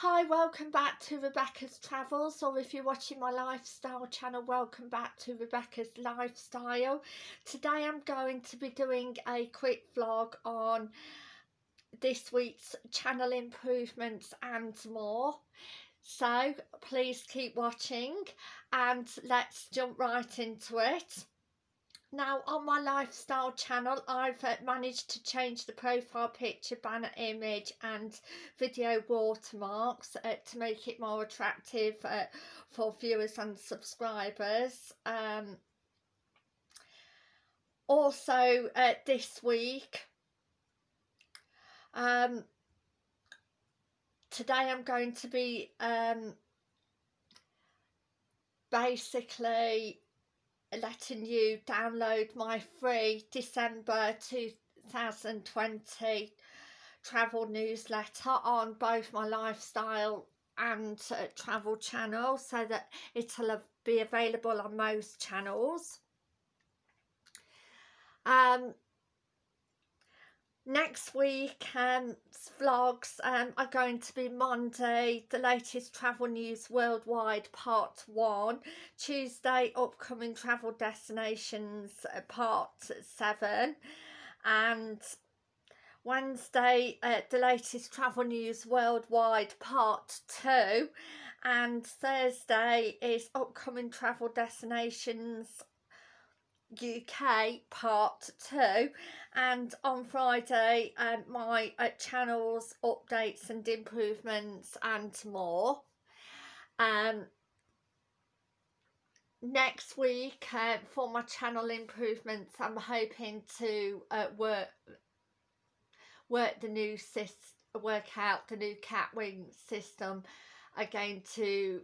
Hi, welcome back to Rebecca's Travels, or if you're watching my lifestyle channel, welcome back to Rebecca's Lifestyle. Today I'm going to be doing a quick vlog on this week's channel improvements and more. So please keep watching and let's jump right into it. Now on my lifestyle channel I've uh, managed to change the profile picture, banner image and video watermarks uh, to make it more attractive uh, for viewers and subscribers. Um, also uh, this week um, today I'm going to be um, basically letting you download my free December 2020 travel newsletter on both my lifestyle and uh, travel channel so that it'll be available on most channels. Um, next week's um, vlogs um, are going to be Monday, the latest travel news worldwide part 1, Tuesday upcoming travel destinations uh, part 7 and Wednesday uh, the latest travel news worldwide part 2 and Thursday is upcoming travel destinations UK part 2 and on Friday um, my uh, channels updates and improvements and more. Um next week uh, for my channel improvements I'm hoping to uh, work work the new system work out the new catwing system again to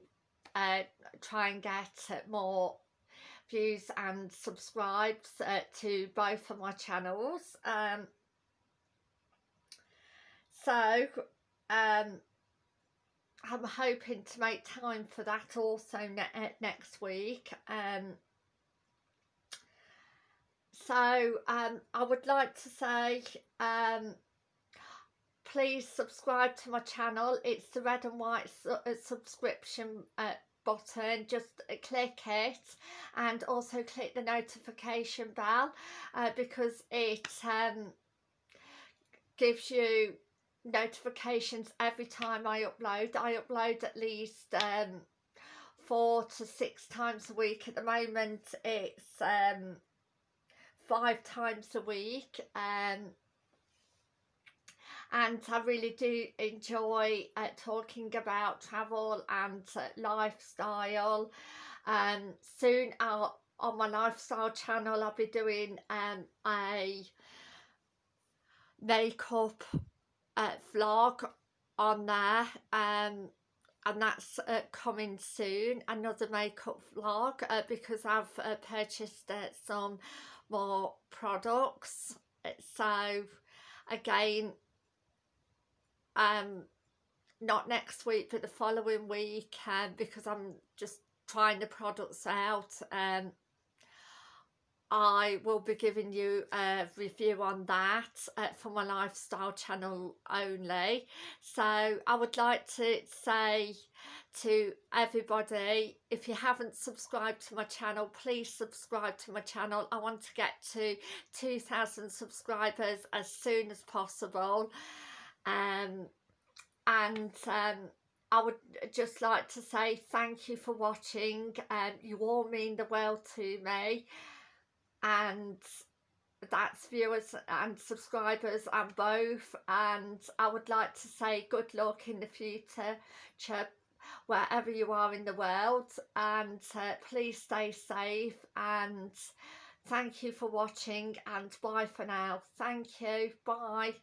uh, try and get more views and subscribes uh, to both of my channels um, so um, I'm hoping to make time for that also ne uh, next week um, so um, I would like to say um, please subscribe to my channel. It's the red and white su uh, subscription uh, button just uh, click it and also click the notification bell uh, because it um, gives you notifications every time I upload. I upload at least um, four to six times a week. At the moment it's um, five times a week. Um, and I really do enjoy uh, talking about travel and uh, lifestyle. Um, soon I'll, on my lifestyle channel I'll be doing um, a makeup uh, vlog on there um, and that's uh, coming soon another makeup vlog uh, because I've uh, purchased uh, some more products so again um not next week but the following week um, because I'm just trying the products out um I will be giving you a review on that uh, for my lifestyle channel only. So I would like to say to everybody if you haven't subscribed to my channel please subscribe to my channel. I want to get to 2,000 subscribers as soon as possible um, and um, I would just like to say thank you for watching. Um, you all mean the world to me. And that's viewers and subscribers and both. And I would like to say good luck in the future wherever you are in the world. And uh, please stay safe. And thank you for watching. And bye for now. Thank you. Bye